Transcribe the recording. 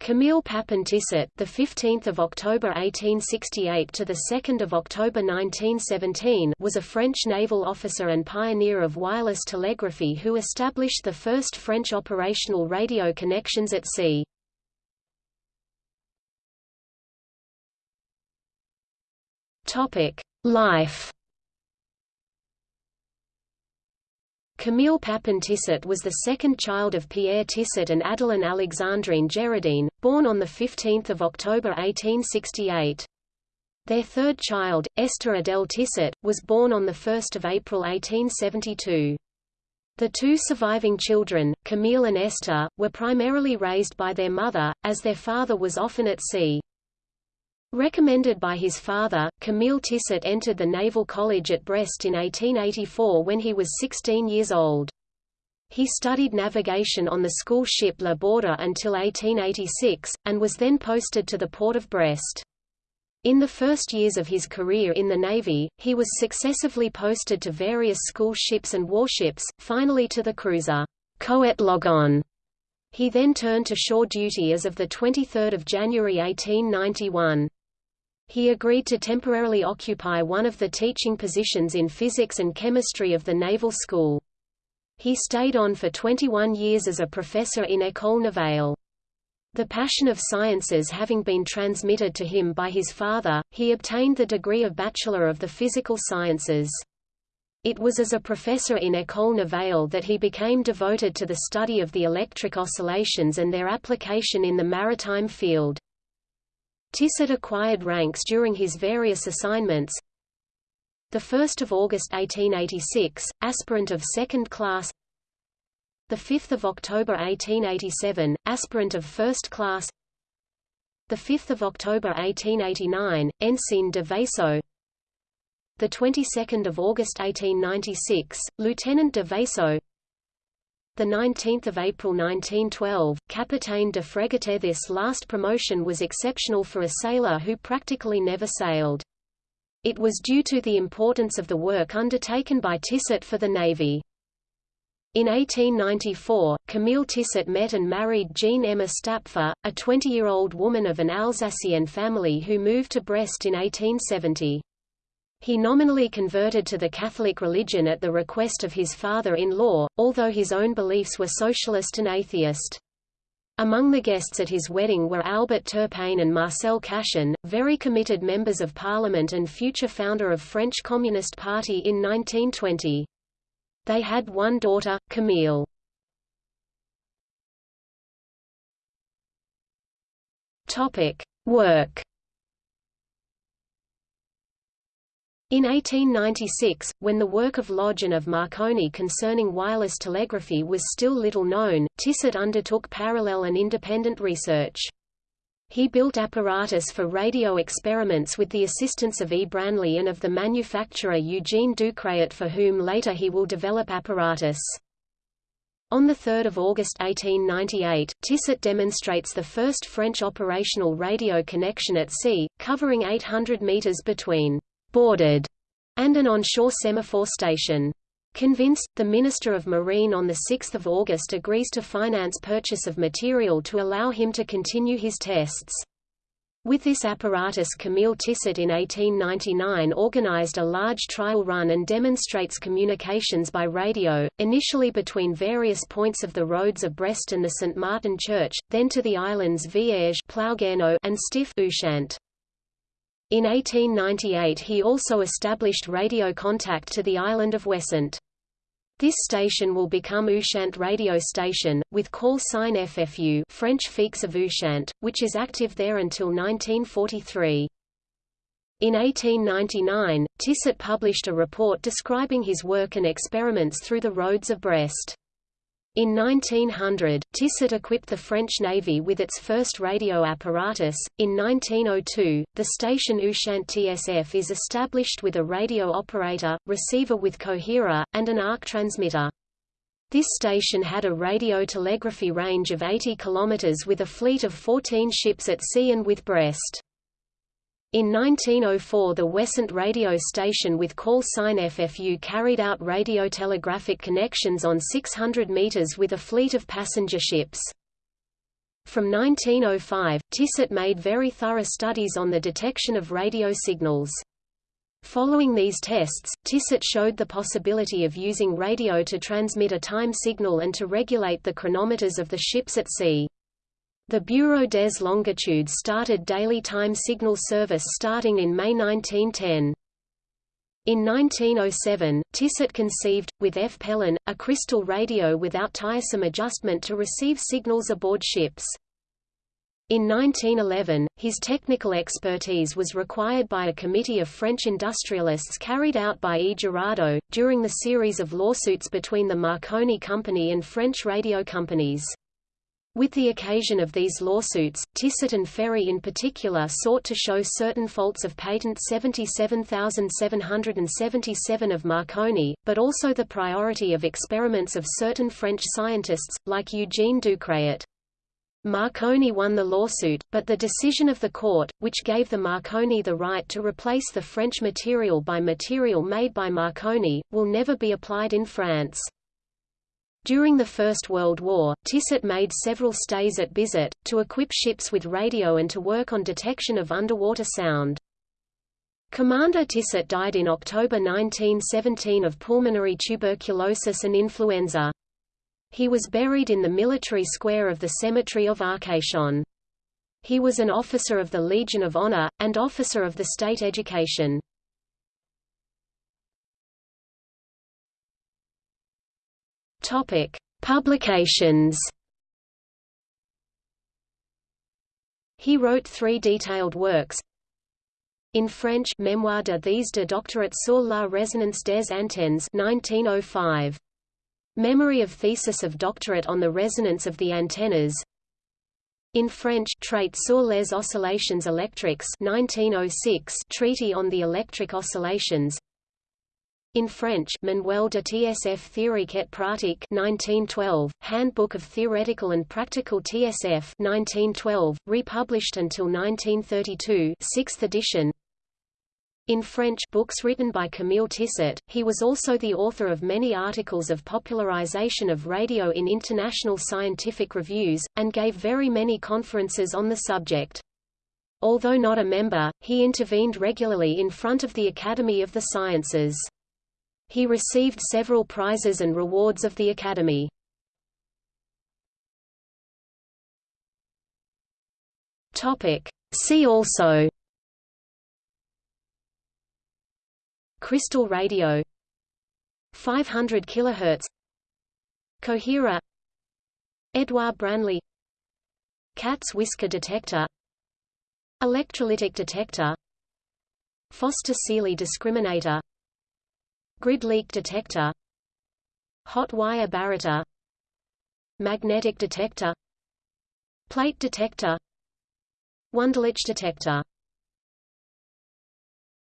Camille Papin Tissot, the 15th of October 1868 to the 2nd of October 1917, was a French naval officer and pioneer of wireless telegraphy who established the first French operational radio connections at sea. Topic: Life Camille Papin Tissot was the second child of Pierre Tissot and Adeline Alexandrine Gerardine, born on 15 October 1868. Their third child, Esther Adele Tissot, was born on 1 April 1872. The two surviving children, Camille and Esther, were primarily raised by their mother, as their father was often at sea. Recommended by his father, Camille Tissot entered the Naval College at Brest in 1884 when he was 16 years old. He studied navigation on the school ship La Borda until 1886, and was then posted to the port of Brest. In the first years of his career in the Navy, he was successively posted to various school ships and warships, finally to the cruiser Coët Logon. He then turned to shore duty as of 23 January 1891. He agreed to temporarily occupy one of the teaching positions in physics and chemistry of the Naval School. He stayed on for 21 years as a professor in École Navale. The passion of sciences having been transmitted to him by his father, he obtained the degree of Bachelor of the Physical Sciences. It was as a professor in École Navale that he became devoted to the study of the electric oscillations and their application in the maritime field. Tissot acquired ranks during his various assignments. 1 August 1886, aspirant of second class. 5 October 1887, aspirant of first class. 5 October 1889, ensign de vaisseau. The 22nd of August 1896, Lieutenant de Vaisseau the 19th of April 1912, Capitaine de Frégate This last promotion was exceptional for a sailor who practically never sailed. It was due to the importance of the work undertaken by Tissot for the Navy. In 1894, Camille Tissot met and married Jeanne Emma Stapfer, a 20-year-old woman of an Alsatian family who moved to Brest in 1870. He nominally converted to the Catholic religion at the request of his father-in-law, although his own beliefs were socialist and atheist. Among the guests at his wedding were Albert Turpain and Marcel Cachin, very committed members of parliament and future founder of French Communist Party in 1920. They had one daughter, Camille. Topic: Work In 1896, when the work of Lodge and of Marconi concerning wireless telegraphy was still little known, Tissot undertook parallel and independent research. He built apparatus for radio experiments with the assistance of E. Branly and of the manufacturer Eugene Ducretet for whom later he will develop apparatus. On 3 August 1898, Tissot demonstrates the first French operational radio connection at sea, covering 800 meters between boarded, and an onshore semaphore station. Convinced, the Minister of Marine on 6 August agrees to finance purchase of material to allow him to continue his tests. With this apparatus Camille Tissot in 1899 organized a large trial run and demonstrates communications by radio, initially between various points of the roads of Brest and the St. Martin Church, then to the islands Vierge and Stif Ushant. In 1898 he also established radio contact to the island of Ouessant. This station will become Ushant radio station, with call sign FFU French Fix of Ushant, which is active there until 1943. In 1899, Tissot published a report describing his work and experiments through the roads of Brest. In 1900, Tissot equipped the French Navy with its first radio apparatus. In 1902, the station Ushant TSF is established with a radio operator, receiver with coherer, and an arc transmitter. This station had a radio telegraphy range of 80 km with a fleet of 14 ships at sea and with Brest. In 1904 the Ouessant radio station with call sign FFU carried out radiotelegraphic connections on 600 meters with a fleet of passenger ships. From 1905, Tissot made very thorough studies on the detection of radio signals. Following these tests, Tissot showed the possibility of using radio to transmit a time signal and to regulate the chronometers of the ships at sea. The Bureau des Longitudes started daily time signal service starting in May 1910. In 1907, Tissot conceived, with F. Pellin, a crystal radio without tiresome adjustment to receive signals aboard ships. In 1911, his technical expertise was required by a committee of French industrialists carried out by E. Girardeau, during the series of lawsuits between the Marconi Company and French radio companies. With the occasion of these lawsuits, Tissot and Ferrié in particular sought to show certain faults of patent 77777 of Marconi, but also the priority of experiments of certain French scientists, like Eugene Ducretet. Marconi won the lawsuit, but the decision of the court, which gave the Marconi the right to replace the French material by material made by Marconi, will never be applied in France. During the First World War, Tissot made several stays at Bizerte, to equip ships with radio and to work on detection of underwater sound. Commander Tissot died in October 1917 of pulmonary tuberculosis and influenza. He was buried in the military square of the cemetery of Arcachon. He was an officer of the Legion of Honor, and officer of the state education. Topic: Publications. He wrote three detailed works. In French, Mémoire de thèse de doctorat sur la résonance des antennes 1905. Memory of thesis of doctorate on the resonance of the antennas. In French, Traité sur les oscillations électriques 1906 Treaty on the electric oscillations. In French, Manuel de TSF théorique et pratique 1912, Handbook of Theoretical and Practical TSF 1912, republished until 1932 6th edition. In French books written by Camille Tissot, he was also the author of many articles of popularization of radio in international scientific reviews, and gave very many conferences on the subject. Although not a member, he intervened regularly in front of the Academy of the Sciences. He received several prizes and rewards of the Academy. See also. Crystal radio. 500 kHz Coherer Edouard Branly. Cat's whisker detector. Electrolytic detector. Foster-Seeley discriminator Grid leak detector Hot wire barretter Magnetic detector Plate detector Wunderlich detector